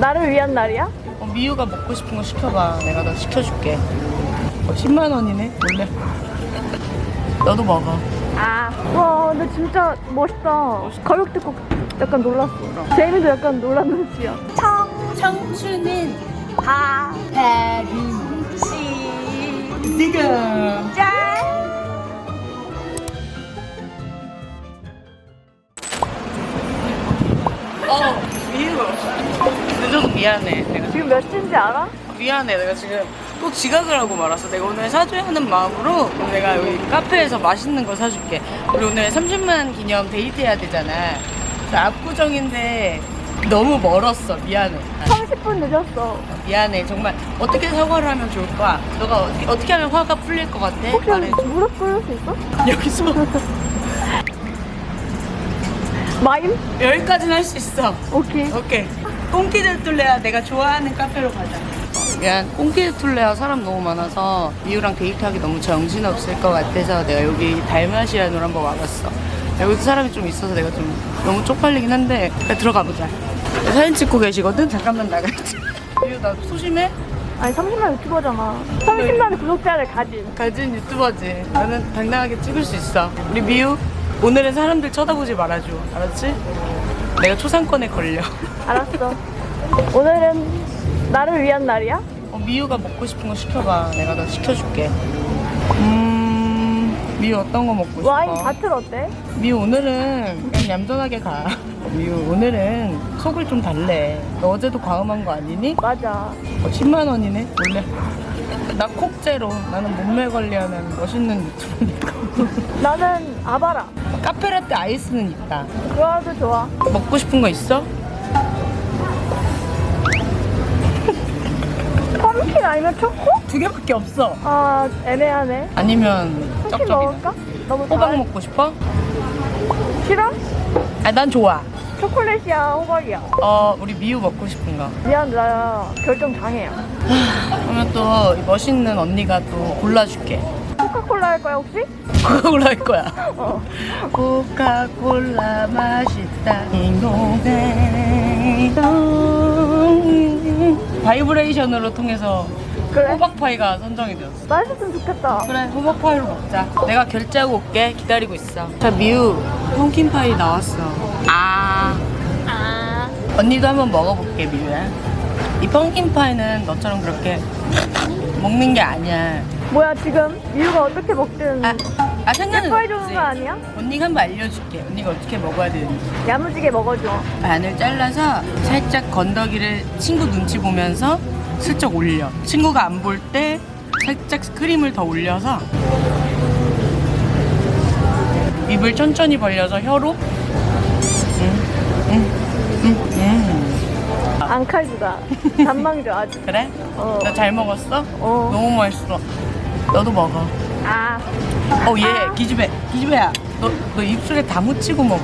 나를 위한 날이야? 어, 미유가 먹고 싶은 거 시켜봐. 내가 너 시켜줄게. 어, 10만 원이네. 몰래. 너도 먹어. 아, 와, 근데 진짜 멋있다. 가격 듣고 약간 놀랐어. 제이미도 약간 놀란 눈치야. 청, 청춘은 하, 시 지금. 짠! 미안해. 내가 지금 몇 시인지 알아? 미안해. 내가 지금 또 지각을 하고 말았어. 내가 오늘 사줘야 하는 마음으로 내가 여기 카페에서 맛있는 거 사줄게. 우리 오늘 30만 기념 데이트 해야 되잖아. 그 압구정인데 너무 멀었어. 미안해. 아, 30분 늦었어. 미안해. 정말 어떻게 사과를 하면 좋을까? 너가 어떻게, 어떻게 하면 화가 풀릴 것 같아? 혹시 말해줘. 무릎 꿇을 수 있어? 여기서 마임? 여기까지는 할 수 있어. 오케이. 오케이. 꽁키들 툴레야 내가 좋아하는 카페로 가자. 미안, 꽁키들 툴레야 사람 너무 많아서 미우랑 데이트하기 너무 정신없을 것 같아서 내가 여기 달마시안으로 한번 와봤어. 여기도 사람이 좀 있어서 내가 좀 너무 쪽팔리긴 한데 그냥 들어가 보자. 사진 찍고 계시거든? 잠깐만 나갈게. 미우 나 소심해? 아니 30만 유튜버잖아. 30만 구독자를 가진. 가진 유튜버지. 나는 당당하게 찍을 수 있어. 우리 미우 오늘은 사람들 쳐다보지 말아줘. 알았지? 내가 초상권에 걸려. 알았어. 오늘은 나를 위한 날이야? 어, 미유가 먹고 싶은 거 시켜봐. 내가 너 시켜줄게. 음, 미유 어떤 거 먹고 싶어? 와인 바틀 어때? 미유 오늘은 그냥 얌전하게 가. 미유 오늘은 속을 좀 달래. 너 어제도 과음한 거 아니니? 맞아. 어, 10만 원이네. 원래. 나 콕제로. 나는 몸매 관리하는 멋있는 유튜버니까. 나는 아바라. 카페라떼 아이스는 있다. 그거도 좋아. 먹고 싶은 거 있어? 펌킨 아니면 초코? 두 개밖에 없어. 아 애매하네. 아니면. 먹을까? 너무 호박 달- 먹고 싶어? 싫어? 아, 난 좋아. 초콜릿이야 호박이야. 어, 우리 미유 먹고 싶은 거. 미안 나 결정 장애야. 그러면 또이 멋있는 언니가 또 골라줄게. 코카콜라 할 거야 혹시? 코카콜라 할 거야. 어. 코카콜라 맛있다. 바이브레이션으로 통해서 그래? 호박파이가 선정이 되었어. 맛있었으면 좋겠다. 그래, 호박파이로 먹자. 내가 결제하고 올게. 기다리고 있어. 자, 미우. pumpkin pie 나왔어. 아. 아. 언니도 한번 먹어볼게, 미우야. 이 pumpkin pie는 너처럼 그렇게 먹는 게 아니야. 뭐야 지금 미유가 어떻게 먹든 아, 아 상관은 없지. 거 아니야? 언니가 한번 알려줄게. 언니가 어떻게 먹어야 되는지. 야무지게 먹어줘. 반을 잘라서 살짝 건더기를 친구 눈치 보면서 슬쩍 올려. 친구가 안 볼 때 살짝 크림을 더 올려서 입을 천천히 벌려서 혀로. 안 칼주다. 단망져 아주. 그래? 어. 나 잘 먹었어? 어. 너무 맛있어. 너도 먹어. 아. 어, 얘, 기집애. 기집애야. 너, 너 입술에 다 묻히고 먹어.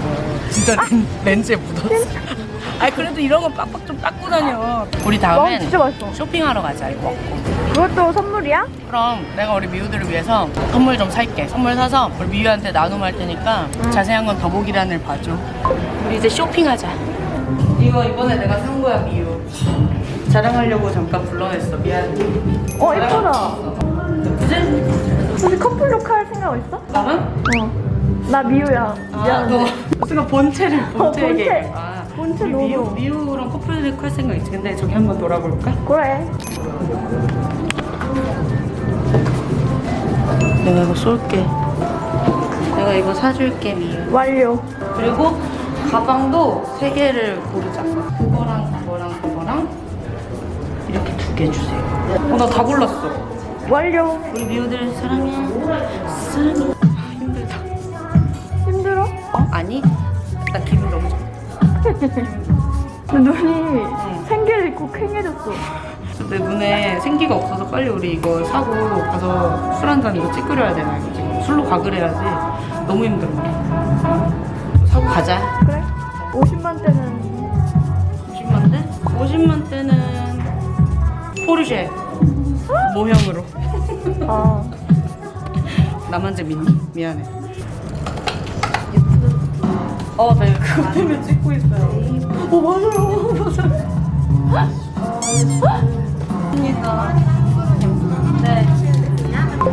진짜 렌, 렌즈에 묻었어. 아니, 그래도 이런 거 빡빡 좀 닦고 다녀. 우리 와 다음엔 진짜 맛있어. 쇼핑하러 가자, 이거 먹고. 그것도 선물이야? 그럼 내가 우리 미우들을 위해서 선물 좀 살게. 선물 사서 우리 미우한테 나눔할 테니까 자세한 건 더보기란을 봐줘. 우리 이제 쇼핑하자. 이거 이번에 내가 산 거야, 미우. 자랑하려고 잠깐 불러냈어. 미안해. 어 예쁘다. 그지? 혹시 커플룩 할 생각 있어? 나는? 어. 나 미유야. 아, 미안한데. 너 순간 본체를 본체 본체. 아, 본체 우리 미우, 너무. 미우랑 커플 할 생각 있지. 근데 저기 한번 돌아볼까? 그래. 내가 이거 쏠게. 내가 이거 사줄게, 미우. 완료. 그리고 가방도 세 개를 고르자. 그거랑 그거랑 그거랑 이렇게 두 개 주세요. 어, 나 다 골랐어. 완료. 우리 미우들 사랑해. 사랑해. 아, 힘들다. 힘들어? 어? 아니? 나 기분 너무 좋아. 내 눈이 생기를 입고 퀭해졌어. 내 눈에 생기가 없어서 빨리 우리 이거 사고 가서 술 한 잔 이거 찌끄려야 되나 이거 지금 술로 가글 해야지 너무 힘들어 사고 가자 그래? 50만 대? 50만 대는 포르쉐 모형으로 아 나만 재밌니? 미안해 어 나 이거 그거 때문에 찍고 있어요 어 맞아요 맞아요 네.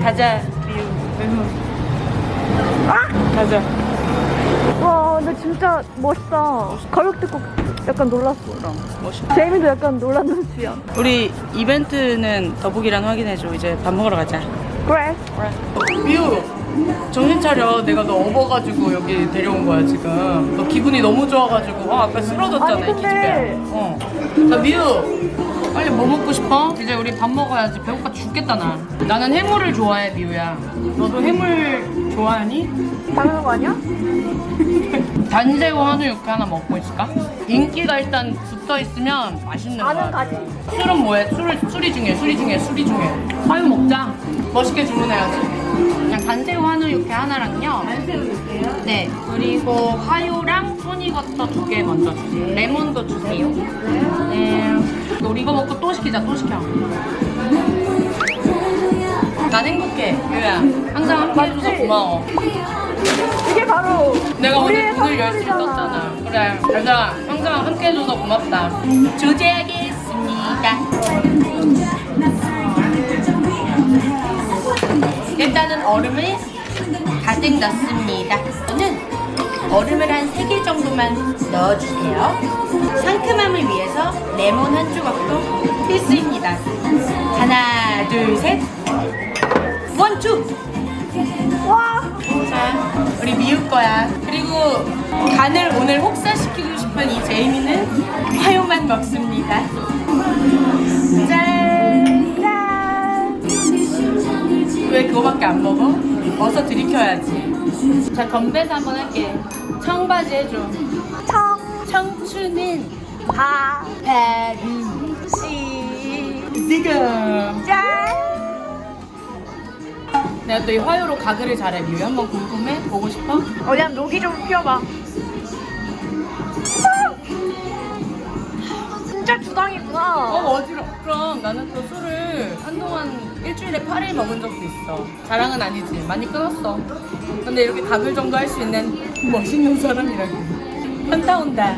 가자, 미우. 외모. 가자. 와 근데 진짜 멋있다. 가격 듣고 약간 놀랐어. 멋있다. 제이미도 약간 놀란 눈치야. 우리 이벤트는 더보기란 확인해줘. 이제 밥 먹으러 가자. 그래. 미우 정신 차려 내가 너 업어가지고 여기 데려온 거야 지금 너 기분이 너무 좋아가지고 아 아까 쓰러졌잖아 아니, 이 근데- 기집애 어나 미우 빨리 뭐 먹고 싶어? 이제 우리 밥 먹어야지 배고파 죽겠다 나 나는 해물을 좋아해 미우야 너도 해물 좋아하니? 당연한 거 아니야? 단새우 한우 육회 하나 먹고 있을까? 인기가 일단 붙어 있으면 맛있는 거야 아는 가지. 술은 뭐해? 술, 술이 중요해, 술이 중요해, 술이 중요해. 화유 먹자. 멋있게 주문해야지. 그냥 간새우 한우 육회 하나랑요. 간새우 육회요? 네. 그리고 화유랑 토니버터 두 개 먼저 주세요. 레몬도 주세요. 네. 이거 먹고 또 시키자, 또 시켜. 난 행복해, 유야. 항상 함께 해줘서? 고마워. 이게 바로 내가 오늘 우리의 문을 열수 선물이잖아. 있었잖아. 그래. 그래서 항상 함께 해줘서 고맙다. 조제하겠습니다. 일단은 얼음을 가득 넣습니다. 저는 얼음을 한 3개 정도만 넣어주세요. 상큼함을 위해서 레몬 한 조각도 필수입니다. 하나, 둘, 셋. one, two! 와 자, 우리 미우 거야. 그리고 간을 오늘 혹사시키고 싶은 이 제이미는 화요만 먹습니다. 짠! 짠. 왜 그거밖에 안 먹어? 어서 들이켜야지. 자, 건배사 한번 할게. 청바지 해줘. 청. 청춘은 바. 바로 시. 지금. 짠. 내가 또 이 화요로 가글을 잘해, 미우. 한번 궁금해? 보고 싶어? 어디 한 녹이 좀 피워봐. 진짜 주당이구나. 어 어지러. 그럼 나는 또 술을 한동안 일주일에 8일 먹은 적도 있어. 자랑은 아니지. 많이 끊었어. 근데 이렇게 가글 정도 할 수 있는 멋있는 사람이라고. 현타 온다.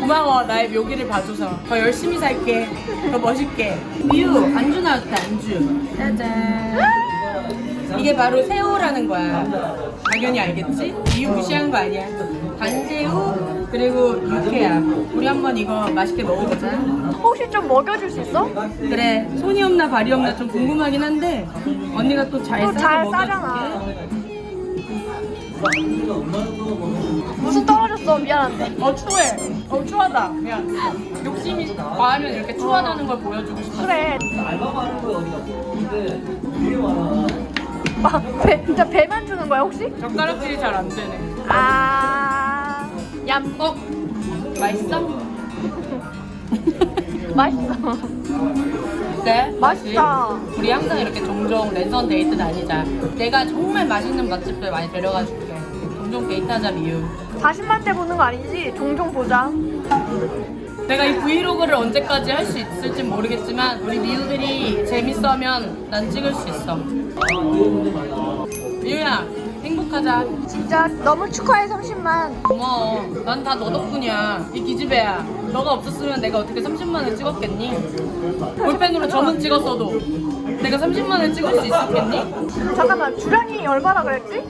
고마워 나의 묘기를 봐줘서 더 열심히 살게 더 멋있게 미우 안주 나왔다 안주 짜잔 이게 바로 새우라는 거야 당연히 알겠지? 미우 무시한 거 아니야 간새우 그리고 육회야 우리 한번 이거 맛있게 먹어보자. 혹시 좀 먹여줄 수 있어? 그래. 손이 없나 발이 없나 좀 궁금하긴 한데 언니가 또잘또 싸서 잘 먹여줄게. 무슨 떨어졌어? 미안한데. 어 추해. 어 추하다. 미안. 욕심이 과하면 이렇게 추하다는 걸 보여주고 싶어 그래. 아, 배, 진짜 배만 주는 거야 혹시? 젓가락질이 잘 안 되네. 아, 얌, 어? 맛있어? 맛있어. 네? 맛있다. 우리 항상 이렇게 종종 랜선 데이트 다니자 내가 정말 맛있는 맛집들 많이 데려가 줄게 종종 데이트하자 미유 40만 대 보는 거 아니지? 종종 보자. 내가 이 브이로그를 언제까지 할 수 있을지 모르겠지만 우리 미우들이 재밌어하면 난 찍을 수 있어 미우야 행복하자 진짜 너무 축하해 30만. 고마워 난 다 너 덕분이야 이 기집애야 너가 없었으면 내가 어떻게 30만을 찍었겠니? 볼펜으로 점은 찍었어도 내가 30만을 찍을 수 있었겠니? 잠깐만 주량이 얼마나 그랬지?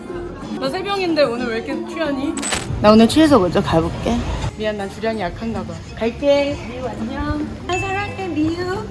너 새벽인데 오늘 왜 이렇게 취하니? 나 오늘 취해서 먼저 가볼게 미안 난 주량이 약한가 봐 갈게 미우 안녕 나 사랑해 미우